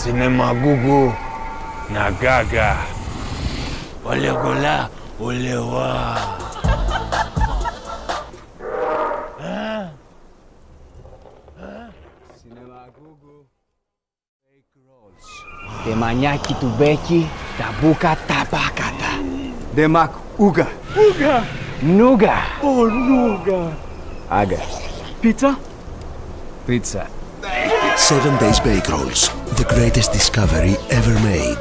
Cinema gugu na gaga. Ole gola, ole wa. Temanyaki tubeki, tabuka tabakata. Demak Uga. Nuga. Oh, Nuga. Aga. Pizza? Pizza. Seven Days Bake Rolls, the greatest discovery ever made.